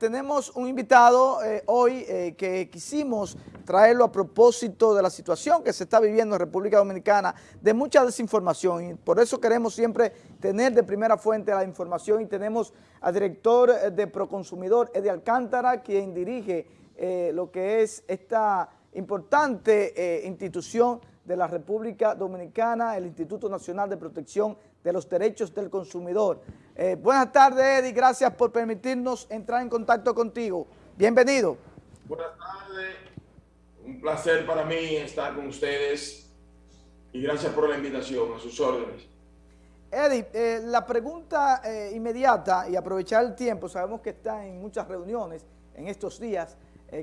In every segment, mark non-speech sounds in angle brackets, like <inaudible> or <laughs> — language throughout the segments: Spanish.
Tenemos un invitado eh, hoy eh, que quisimos traerlo a propósito de la situación que se está viviendo en República Dominicana, de mucha desinformación y por eso queremos siempre tener de primera fuente la información y tenemos al director eh, de Proconsumidor, Eddie Alcántara, quien dirige lo que es esta importante institución de la República Dominicana, el Instituto Nacional de Protección de los Derechos del Consumidor. Eh, buenas tardes, Eddie, gracias por permitirnos entrar en contacto contigo. Bienvenido. Buenas tardes, un placer para mí estar con ustedes y gracias por la invitación, a sus órdenes. Eddie, eh, la pregunta eh, inmediata y aprovechar el tiempo, sabemos que está en muchas reuniones en estos días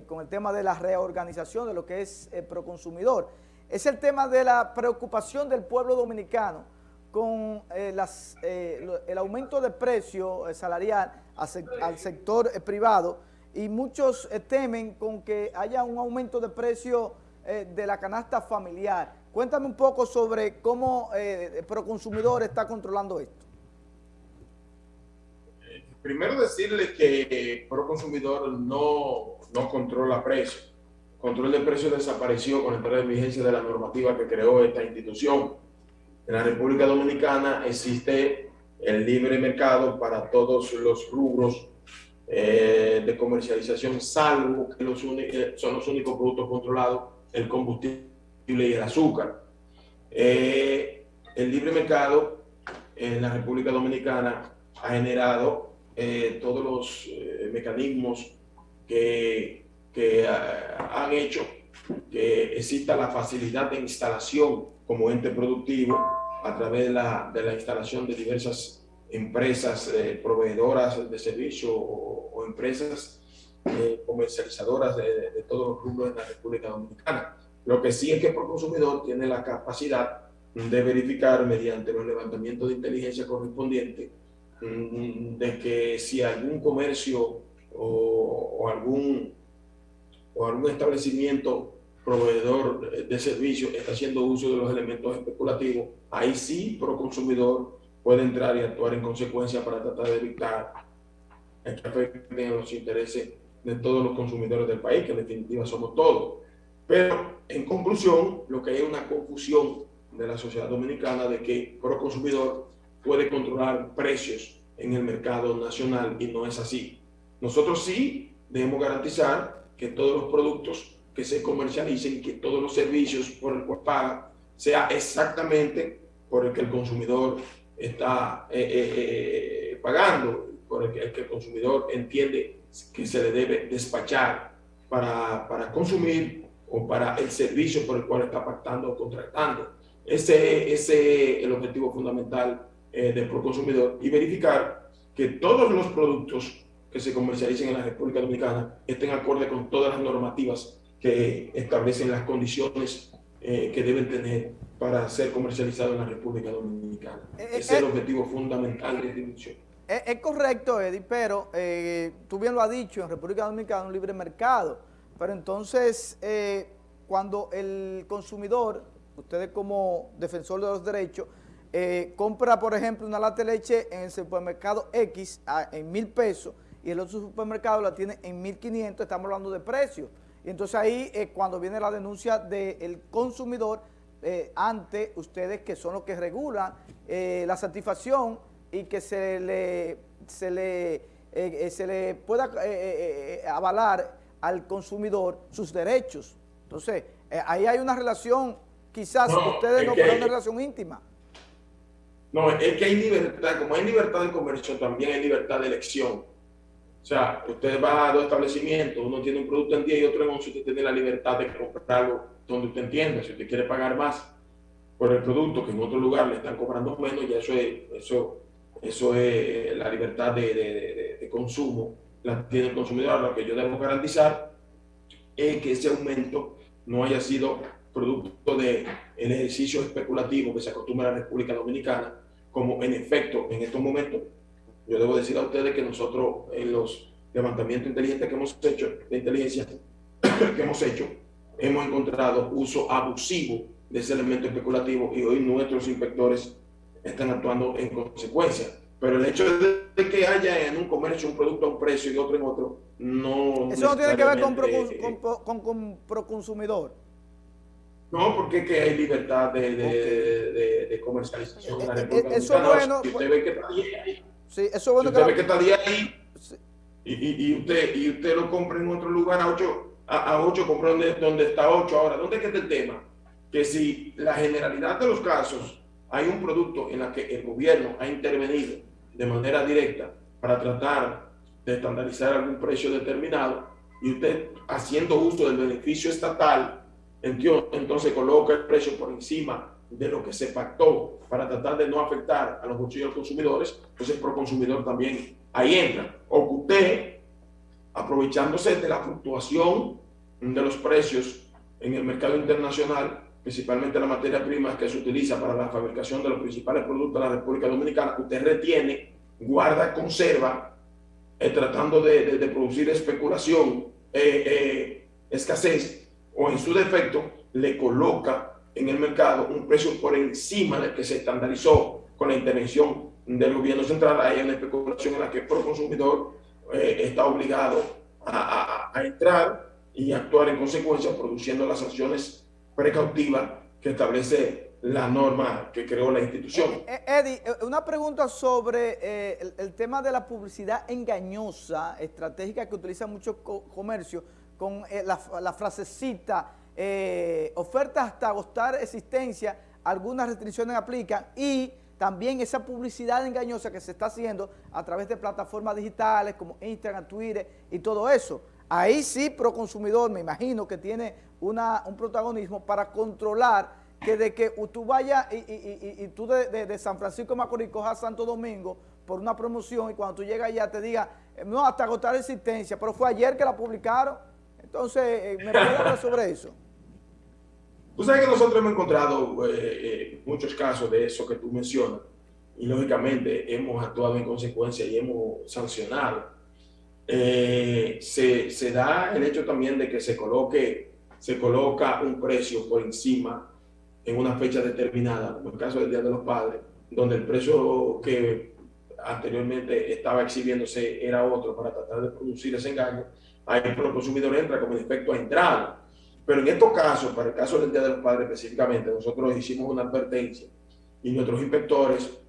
con el tema de la reorganización de lo que es Proconsumidor es el tema de la preocupación del pueblo dominicano con eh, eh, el aumento de precio eh, salarial al, sector privado y muchos temen con que haya un aumento de precio de la canasta familiar. Cuéntame un poco sobre cómo Proconsumidor está controlando esto. Primero decirle que Proconsumidor no, no controla precios control de precios desapareció con la entrada de vigencia de la normativa que creó esta institución. En la República Dominicana existe el libre mercado para todos los rubros eh, de comercialización, salvo que los eh, son los únicos productos controlados, el combustible y el azúcar. Eh, el libre mercado en la República Dominicana ha generado todos los mecanismos que que ah, han hecho que exista la facilidad de instalación como ente productivo a través de la, de la instalación de diversas empresas eh, proveedoras de servicio o, empresas eh, comercializadoras de, de, todos los rubros de la República Dominicana. Lo que sí es que el consumidor tiene la capacidad de verificar mediante los levantamientos de inteligencia correspondientes mm, de que si algún comercio o, o algún o algún establecimiento proveedor de servicios está haciendo uso de los elementos especulativos, ahí sí consumidor puede entrar y actuar en consecuencia para tratar de evitar que afecten los intereses de todos los consumidores del país, que en definitiva somos todos. Pero en conclusión, lo que hay es una confusión de la sociedad dominicana de que consumidor puede controlar precios en el mercado nacional y no es así. Nosotros sí debemos garantizar que todos los productos que se comercialicen, que todos los servicios por el cual paga, sea exactamente por el que el consumidor está eh, eh, eh, pagando, por el que, el consumidor entiende que se le debe despachar para, para, consumir o para el servicio por el cual está pactando o contratando. Ese, ese es el objetivo fundamental del consumidor y verificar que todos los productos que se comercialicen en la República Dominicana estén acorde con todas las normativas que establecen las condiciones eh, que deben tener para ser comercializado en la República Dominicana. Eh, Ese es el eh, objetivo fundamental de esta institución. Es, correcto, Eddie, pero tú bien lo has dicho, en República Dominicana un libre mercado, pero entonces cuando el consumidor, ustedes como defensor de los derechos, compra, por ejemplo, una lata de leche en el supermercado X en mil pesos, y el otro supermercado la tiene en 1.500, estamos hablando de precios. Y entonces ahí es cuando viene la denuncia del consumidor eh, ante ustedes que son los que regulan eh, la satisfacción y que se le, se le, eh, se le pueda avalar al consumidor sus derechos. Entonces, ahí hay una relación, quizás ustedes no, pero una relación íntima. No, es que hay libertad, como hay libertad de comercio, también hay libertad de elección. Sea, usted va a dos establecimientos, uno tiene un producto en 10 y otro en 11, usted tiene la libertad de comprarlo donde usted entienda. Si usted quiere pagar más por el producto que en otro lugar le están cobrando menos, ya eso es, eso, eso es la libertad de, de, de, consumo, la tiene el consumidor. Lo que yo debo garantizar es que ese aumento no haya sido producto del el ejercicio especulativo que se acostumbra en la República Dominicana, como en efecto en estos momentos yo debo decir a ustedes que nosotros en los levantamientos inteligentes que hemos hecho, de inteligencia <coughs> que hemos hecho, hemos encontrado uso abusivo de ese elemento especulativo y hoy nuestros inspectores están actuando en consecuencia. Pero el hecho de que haya en un comercio un producto a un precio y otro en otro, no... Eso no tiene que ver con, con, con, proconsumidor. No, porque que hay libertad de, de, de, comercialización en la eh, eh, República Eso bueno... Si usted ve que sí, eso bueno si usted ve que está ahí y, y, y, usted, y usted lo compra en otro lugar a 8, a, a 8 compra donde, donde está 8 ahora. ¿Dónde es que está el tema? Que si la generalidad de los casos hay un producto en el que el gobierno ha intervenido de manera directa para tratar de estandarizar algún precio determinado y usted haciendo uso del beneficio estatal, entonces coloca el precio por encima de lo que se pactó para tratar de no afectar a los bolsillos de los consumidores, entonces el consumidor también ahí entra. O que usted, aprovechándose de la fluctuación de los precios en el mercado internacional, principalmente la materia prima que se utiliza para la fabricación de los principales productos de la República Dominicana, usted retiene, guarda, conserva, eh, tratando de, producir especulación, eh, eh, escasez, o en su defecto, le coloca en el mercado un precio por encima del que se estandarizó con la intervención del gobierno central. Hay una especulación en la que el consumidor está obligado a, a entrar y actuar en consecuencia, produciendo las acciones precautiva que establece la norma que creó la institución. Eh, eh, Eddie, eh, una pregunta sobre el, tema de la publicidad engañosa, estratégica que utiliza muchos comercios, con la, frasecita, ofertas hasta agotar existencia, algunas restricciones aplican y también esa publicidad engañosa que se está haciendo a través de plataformas digitales como Instagram, Twitter y todo eso. Ahí sí, Proconsumidor, me imagino que tiene una, un protagonismo para controlar que de que tú vayas y, tú de, San Francisco Macorís cojas Santo Domingo por una promoción y cuando tú llegas allá te diga, eh, no, hasta agotar existencia, pero fue ayer que la publicaron. Entonces, eh, ¿me puedes hablar sobre eso? Tú sabes que nosotros hemos encontrado eh, muchos casos de eso que tú mencionas y lógicamente hemos actuado en consecuencia y hemos sancionado eh, se, se, da el hecho también de que se coloque, se coloca un precio por encima en una fecha determinada, como el caso del Día de los Padres, donde el precio que anteriormente estaba exhibiéndose era otro para tratar de producir ese engaño, ahí el consumidor entra como efecto a entrada. Pero en estos casos, para el caso del Día de los Padres específicamente, nosotros hicimos una advertencia y nuestros inspectores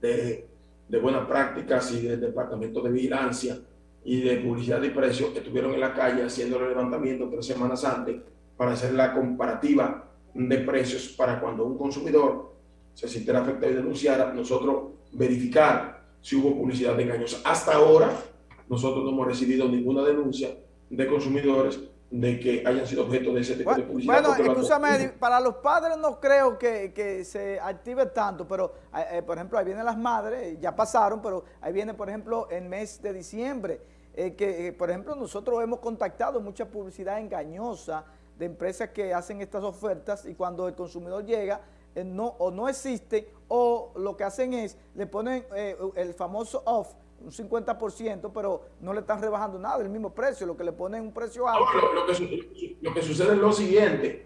de, de buenas prácticas y del Departamento de Vigilancia y de publicidad de precios estuvieron en la calle haciendo el levantamiento tres semanas antes para hacer la comparativa de precios para cuando un consumidor se sintiera afectado y denunciara, nosotros verificar si hubo publicidad engañosa. Hasta ahora, nosotros no hemos recibido ninguna denuncia de consumidores de que hayan sido objeto de ese tipo de publicidad. Bueno, escúchame, para los padres no creo que, que se active tanto, pero eh, eh, por ejemplo, ahí vienen las madres, ya pasaron, pero ahí viene, por ejemplo, el mes de diciembre, eh, que, eh, por ejemplo, nosotros hemos contactado mucha publicidad engañosa de empresas que hacen estas ofertas y cuando el consumidor llega, no, o no existe, o lo que hacen es, le ponen el famoso off, un 50%, pero no le están rebajando nada, el mismo precio, lo que le ponen un precio alto. lo, que, lo, que, sucede es lo siguiente,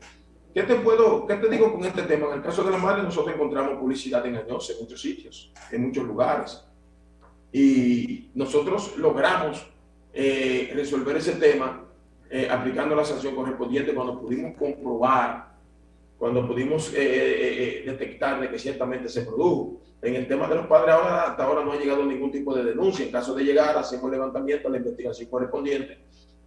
¿qué te, puedo, ¿qué te digo con este tema? En el caso de la madre, nosotros encontramos publicidad engañosa en muchos sitios, en muchos lugares, y nosotros logramos eh, resolver ese tema eh, aplicando la sanción correspondiente cuando pudimos comprobar, cuando pudimos eh, detectar de que ciertamente se produjo. En el tema de los padres ahora, hasta ahora no ha llegado ningún tipo de denuncia. En caso de llegar, hacemos el levantamiento, la investigación correspondiente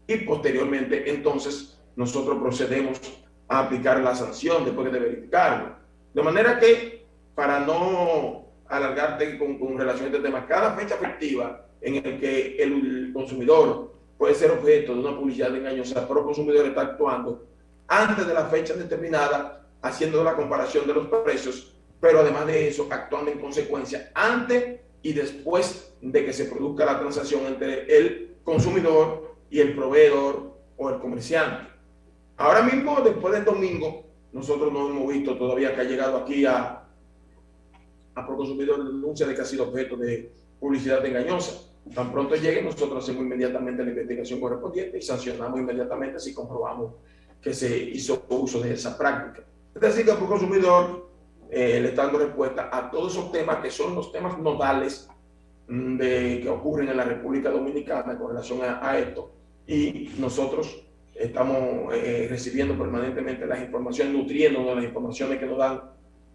y posteriormente entonces nosotros procedemos a aplicar la sanción después de verificarlo. De manera que, para no alargarte con, con relación a este tema, cada fecha efectiva en el que el consumidor puede ser objeto de una publicidad engañosa, pero el consumidor está actuando antes de la fecha determinada, haciendo la comparación de los precios, pero además de eso, actuando en consecuencia antes y después de que se produzca la transacción entre el consumidor y el proveedor o el comerciante. Ahora mismo, después del domingo, nosotros no hemos visto todavía que ha llegado aquí a, a Proconsumidor denuncia de que ha sido objeto de publicidad engañosa. Tan pronto llegue, nosotros hacemos inmediatamente la investigación correspondiente y sancionamos inmediatamente si comprobamos que se hizo uso de esa práctica. Es decir, que el consumidor eh, le está dando respuesta a todos esos temas que son los temas nodales mm, de, que ocurren en la República Dominicana con relación a, esto. Y nosotros estamos eh, recibiendo permanentemente las informaciones, nutriendo de las informaciones que nos dan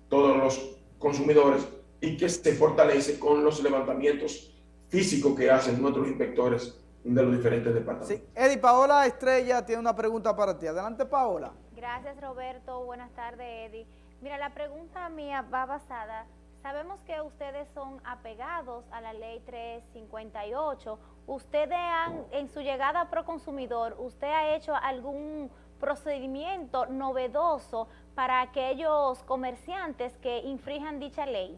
todos los consumidores y que se fortalece con los levantamientos físicos que hacen nuestros inspectores de los diferentes departamentos. Sí, Eddie, Paola Estrella tiene una pregunta para ti. Adelante, Paola. Gracias, Roberto. Buenas tardes, Eddie. Mira, la pregunta mía va basada, sabemos que ustedes son apegados a la ley 358. Ustedes han, en su llegada a Proconsumidor, ¿usted ha hecho algún procedimiento novedoso para aquellos comerciantes que infrijan dicha ley?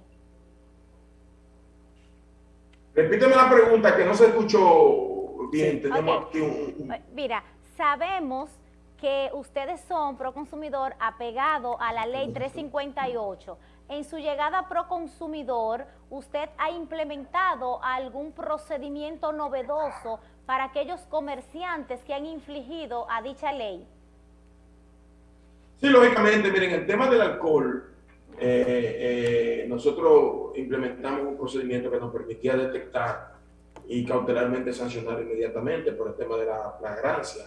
Repíteme la pregunta que no se escuchó bien. Tenemos aquí un... Mira, sabemos que ustedes son Proconsumidor apegado a la ley 358. En su llegada a Proconsumidor, ¿usted ha implementado algún procedimiento novedoso para aquellos comerciantes que han infligido a dicha ley? Sí, lógicamente, miren, el tema del alcohol, eh, eh, nosotros implementamos un procedimiento que nos permitía detectar y cautelarmente sancionar inmediatamente por el tema de la flagrancia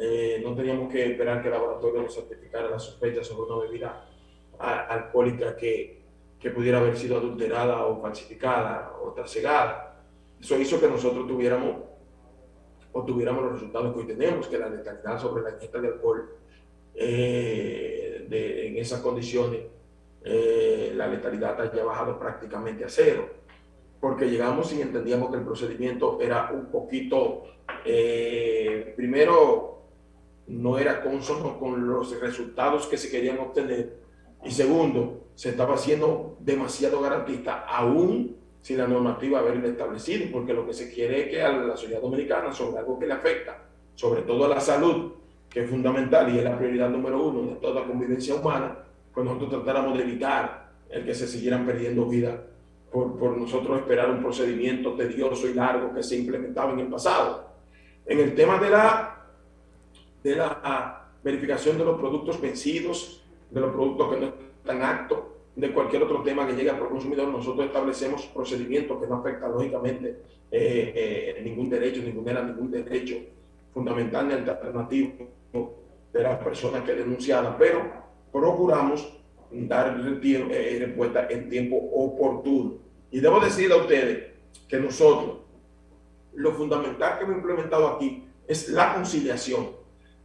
eh, no teníamos que esperar que el laboratorio nos certificara la sospecha sobre una bebida alcohólica que, que, pudiera haber sido adulterada o falsificada o trasegada. Eso hizo que nosotros tuviéramos o tuviéramos los resultados que hoy tenemos, que la letalidad sobre la ingesta de alcohol eh, en esas condiciones, eh, la letalidad haya bajado prácticamente a cero, porque llegamos y entendíamos que el procedimiento era un poquito, primero, no era consono con los resultados que se querían obtener. Y segundo, se estaba haciendo demasiado garantista, aún sin la normativa haberlo establecido, porque lo que se quiere es que a la sociedad dominicana, sobre algo que le afecta, sobre todo a la salud, que es fundamental y es la prioridad número uno de toda convivencia humana, pues nosotros tratáramos de evitar el que se siguieran perdiendo vida por, por nosotros esperar un procedimiento tedioso y largo que se implementaba en el pasado. En el tema de la de la verificación de los productos vencidos, de los productos que no están acto, de cualquier otro tema que llegue al consumidor, nosotros establecemos procedimientos que no afectan lógicamente eh, eh, ningún derecho, ni vulneran ningún derecho fundamental ni alternativo de las personas que denunciadas, pero procuramos dar eh, respuesta en tiempo oportuno. Y debo decir a ustedes que nosotros, lo fundamental que hemos implementado aquí es la conciliación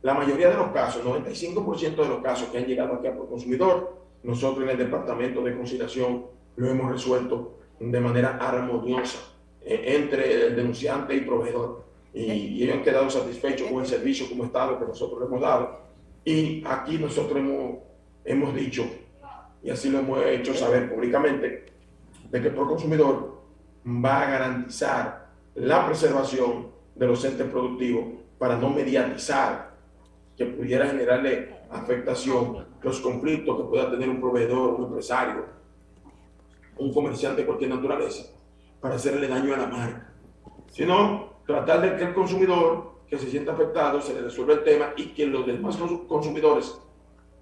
la mayoría de los casos, 95% de los casos que han llegado aquí a consumidor, nosotros en el Departamento de Conciliación lo hemos resuelto de manera armoniosa eh, entre el denunciante y proveedor. Y, ellos han quedado satisfechos con el servicio como Estado que nosotros le hemos dado. Y aquí nosotros hemos, hemos dicho, y así lo hemos hecho saber públicamente, de que el Proconsumidor va a garantizar la preservación de los entes productivos para no mediatizar que pudiera generarle afectación, los conflictos que pueda tener un proveedor, un empresario, un comerciante de cualquier naturaleza, para hacerle daño a la marca. Sino tratar de que el consumidor que se sienta afectado se le resuelva el tema y que los demás consumidores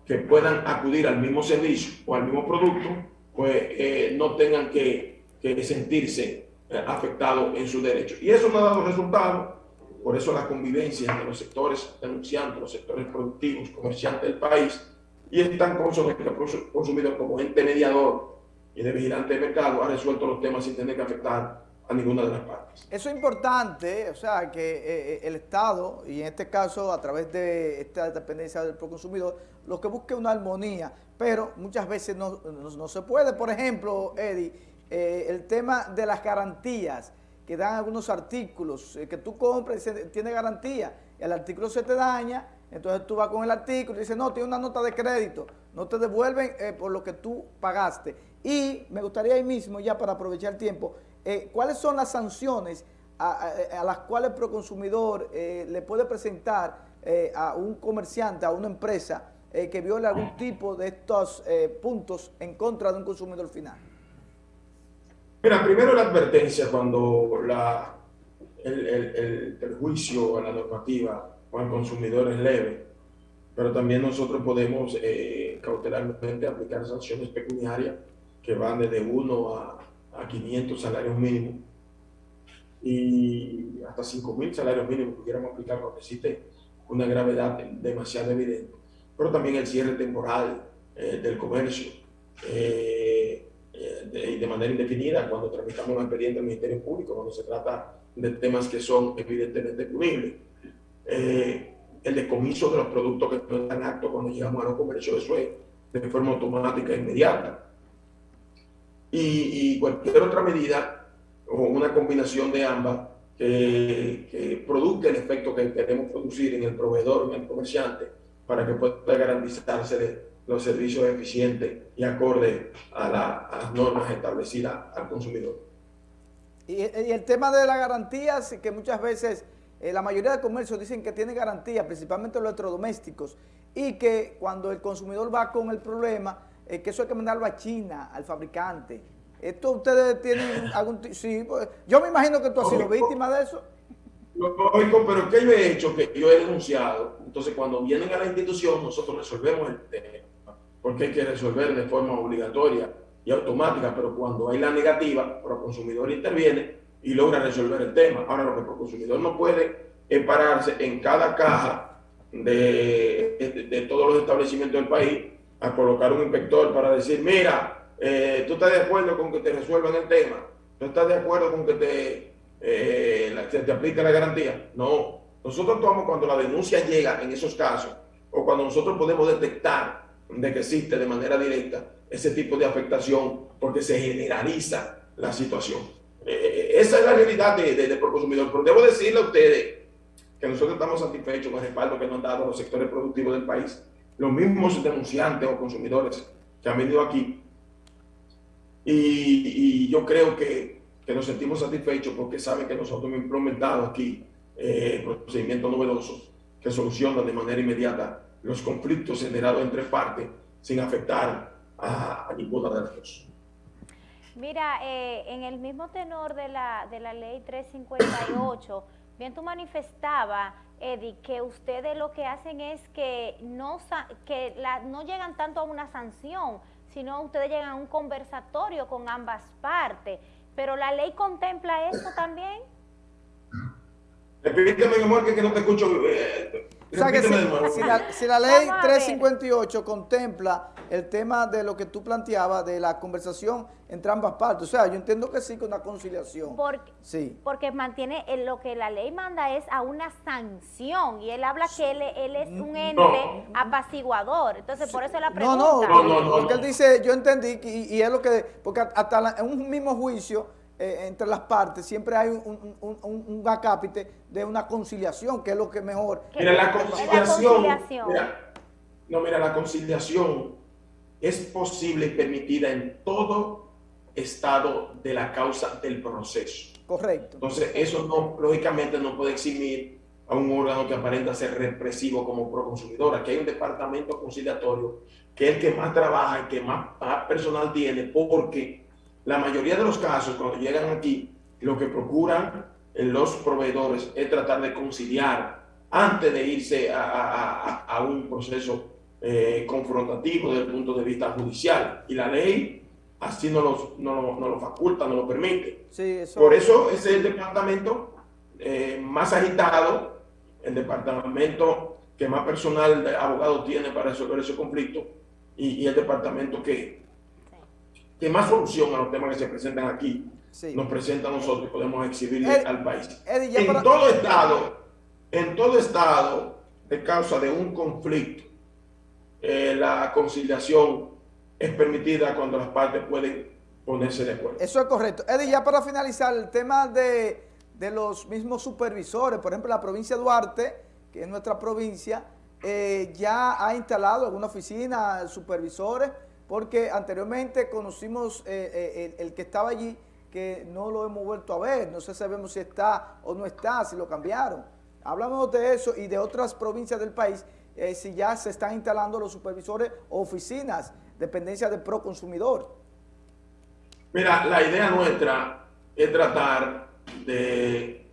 que puedan acudir al mismo servicio o al mismo producto, pues eh, no tengan que, que sentirse eh, afectados en su derecho. Y eso no ha dado resultado por eso la convivencia entre los sectores denunciantes, los sectores productivos, comerciantes del país, y el tan consumidor como ente mediador y de vigilante de mercado ha resuelto los temas sin tener que afectar a ninguna de las partes. Eso es importante, o sea, que eh, eh, el Estado, y en este caso a través de esta dependencia del proconsumidor, lo que busque una armonía, pero muchas veces no, no, se puede. Por ejemplo, Eddie, eh, el tema de las garantías que dan algunos artículos eh, que tú compras y tiene garantía, el artículo se te daña, entonces tú vas con el artículo y dices, no, tiene una nota de crédito, no te devuelven eh, por lo que tú pagaste. Y me gustaría ahí mismo, ya para aprovechar el tiempo, eh, ¿cuáles son las sanciones a, las cuales el proconsumidor le puede presentar a un comerciante, a una empresa que viole algún tipo de estos puntos en contra de un consumidor final? Mira, primero la advertencia cuando la, el, el, a la normativa con el consumidor es leve, pero también nosotros podemos eh, cautelarmente aplicar sanciones pecuniarias que van desde 1 a, a 500 salarios mínimos y hasta 5.000 salarios mínimos pudiéramos aplicar cuando existe una gravedad demasiado evidente. Pero también el cierre temporal eh, del comercio eh, de, de, manera indefinida cuando tramitamos un expediente del Ministerio Público, cuando se trata de temas que son evidentemente punibles. el decomiso de los productos que no están acto cuando llegamos a los comercios, eso es de forma automática e inmediata. Y, y cualquier otra medida o una combinación de ambas que, que, produzca el efecto que queremos producir en el proveedor, en el comerciante, para que pueda garantizarse los servicios eficientes y acorde a, la, a las normas establecidas al consumidor. Y, y, el tema de las garantías, que muchas veces eh, la mayoría de comercios dicen que tiene garantía, principalmente los electrodomésticos, y que cuando el consumidor va con el problema, eh, que eso hay que mandarlo a China, al fabricante, ¿Esto ustedes tienen <laughs> algún... Sí, pues, yo me imagino que tú has sido víctima de eso. Lógico, pero ¿qué yo he hecho? Que yo he denunciado. Entonces, cuando vienen a la institución, nosotros resolvemos el tema, porque hay que resolver de forma obligatoria y automática, pero cuando hay la negativa, el consumidor interviene y logra resolver el tema. Ahora, lo que el consumidor no puede es pararse en cada caja de, de, de todos los establecimientos del país a colocar un inspector para decir, mira, eh, ¿tú estás de acuerdo con que te resuelvan el tema? ¿Tú estás de acuerdo con que te, eh, se te aplique la garantía? No. Nosotros actuamos cuando la denuncia llega en esos casos o cuando nosotros podemos detectar de que existe de manera directa ese tipo de afectación porque se generaliza la situación. Eh, esa es la realidad del de, de consumidor. Pero debo decirle a ustedes que nosotros estamos satisfechos con el respaldo que nos han dado los sectores productivos del país. Los mismos denunciantes o consumidores que han venido aquí y, yo creo que, que, nos sentimos satisfechos porque saben que nosotros hemos implementado aquí eh, procedimientos novedosos que solucionan de manera inmediata los conflictos generados entre partes sin afectar a, a ninguna de las dos. Mira, eh, en el mismo tenor de la, de la ley 358, <coughs> bien tú manifestaba, Eddie, que ustedes lo que hacen es que no, que la, no llegan tanto a una sanción, sino ustedes llegan a un conversatorio con ambas partes. Pero la ley contempla eso también. Repíteme, mi amor, que, que no te escucho. Eh, o sea que si, si, la, si, la, ley 358 contempla el tema de lo que tú planteabas, de la conversación entre ambas partes, o sea, yo entiendo que sí, con una conciliación. Porque, sí. porque mantiene, eh, lo que la ley manda es a una sanción, y él habla que él, él es un ente no. apaciguador, entonces sí. por eso la pregunta. No, no, no, no, porque él dice, yo entendí, y, y es lo que, porque hasta la, en un mismo juicio, eh, entre las partes, siempre hay un, un, un, un, acápite de una conciliación, que es lo que mejor... Mira, la conciliación, la conciliación. Mira, no, mira, la conciliación es posible y permitida en todo estado de la causa del proceso. Correcto. Entonces, eso no, lógicamente no puede eximir a un órgano que aparenta ser represivo como proconsumidor. Aquí hay un departamento conciliatorio que es el que más trabaja, el que más personal tiene, porque la mayoría de los casos, cuando llegan aquí, lo que procuran los proveedores es tratar de conciliar antes de irse a, a, a un proceso eh, confrontativo desde el punto de vista judicial. Y la ley así no, los, no, no lo faculta, no lo permite. Sí, eso... Por eso ese es el departamento eh, más agitado, el departamento que más personal de abogado tiene para resolver ese conflicto y, y el departamento que, que más solución a los temas que se presentan aquí sí. nos presenta a nosotros y podemos exhibirle Ed, al país. Eddie, en para... todo estado, en todo estado, de causa de un conflicto, eh, la conciliación es permitida cuando las partes pueden ponerse de acuerdo. Eso es correcto. Eddie, ya para finalizar, el tema de, de los mismos supervisores, por ejemplo, la provincia de Duarte, que es nuestra provincia, eh, ya ha instalado alguna oficina, supervisores, porque anteriormente conocimos eh, eh, el, que estaba allí, que no lo hemos vuelto a ver, no sé sabemos si está o no está, si lo cambiaron. Hablamos de eso y de otras provincias del país, eh, si ya se están instalando los supervisores o oficinas, dependencia del proconsumidor. Mira, la idea nuestra es tratar de,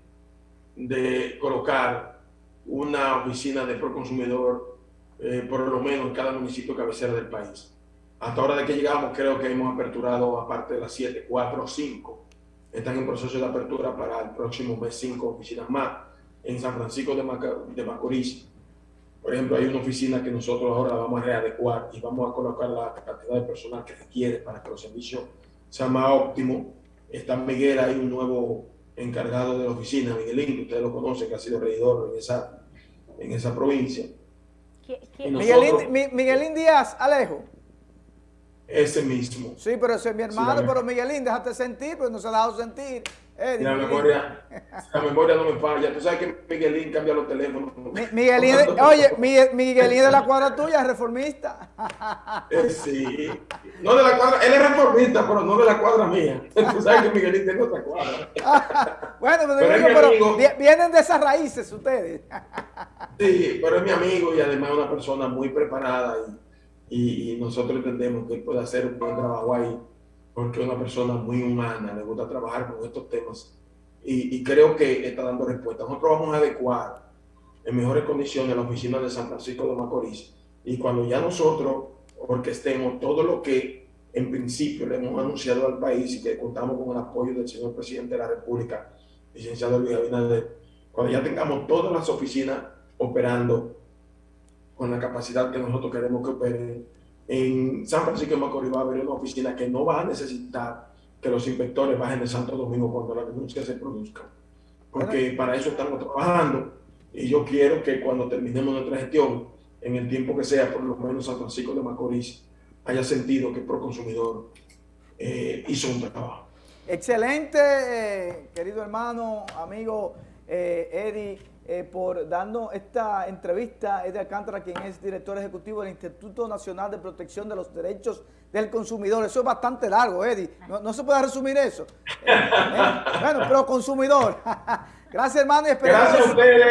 de colocar una oficina de proconsumidor eh, por lo menos en cada municipio cabecera del país. Hasta ahora de que llegamos, creo que hemos aperturado, aparte de las 7, 4 o 5. Están en proceso de apertura para el próximo mes 5 oficinas más. En San Francisco de, de Macorís, por ejemplo, hay una oficina que nosotros ahora vamos a readecuar y vamos a colocar la cantidad de personal que requiere para que los servicios sean más óptimos. Está Miguel, hay un nuevo encargado de la oficina, Miguelín, ustedes lo conocen, que ha sido regidor en esa, en esa provincia. Miguelín Díaz, Alejo. Ese mismo. Sí, pero ese es mi hermano, pero Miguelín, déjate sentir, pues no se ha dejado sentir. la, memoria, <laughs> la memoria no me falla. Tú sabes que Miguelín cambia los teléfonos. Miguelín, <laughs> oye, Miguelín de la cuadra tuya es reformista. <laughs> Eh, sí. No de la cuadra, él es reformista, pero no de la cuadra mía. Tú sabes que Miguelín tiene otra cuadra. bueno, pero, digo, pero vienen de esas raíces ustedes. sí, pero es mi amigo y además una persona muy preparada y y, nosotros entendemos que él puede hacer un buen trabajo ahí porque es una persona muy humana, le gusta trabajar con estos temas y, creo que está dando respuesta. Nosotros vamos a adecuar en mejores condiciones la oficina de San Francisco de Macorís y cuando ya nosotros orquestemos todo lo que en principio le hemos anunciado al país y que contamos con el apoyo del señor presidente de la República, licenciado Luis Abinader, cuando ya tengamos todas las oficinas operando con la capacidad que nosotros queremos que operen. En San Francisco de Macorís va a haber una oficina que no va a necesitar que los inspectores bajen de Santo Domingo cuando la denuncia se produzca. Porque para eso estamos trabajando y yo quiero que cuando terminemos nuestra gestión, en el tiempo que sea, por lo menos San Francisco de Macorís haya sentido que Proconsumidor eh, hizo un trabajo. Excelente, eh, querido hermano, amigo eh, Eddie. Eh, por darnos esta entrevista. Eddie Alcántara, quien es director ejecutivo del Instituto Nacional de Protección de los Derechos del Consumidor. Eso es bastante largo, Eddie. No, se puede resumir eso. Eh, eh, bueno, pero consumidor. <laughs> Gracias, hermano. Y espero,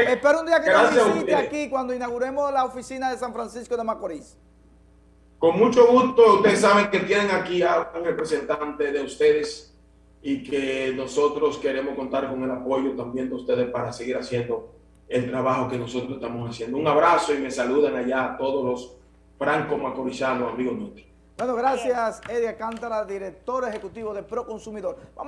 espero un día que nos visite aquí cuando inauguremos la oficina de San Francisco de Macorís. Con mucho gusto. Ustedes saben que tienen aquí a un representante de ustedes y que nosotros queremos contar con el apoyo también de ustedes para seguir haciendo el trabajo que nosotros estamos haciendo. Un abrazo y me saludan allá a todos los franco macorizanos, amigos nuestros. Bueno, gracias Eddie Cántara, director ejecutivo de Proconsumidor. Vamos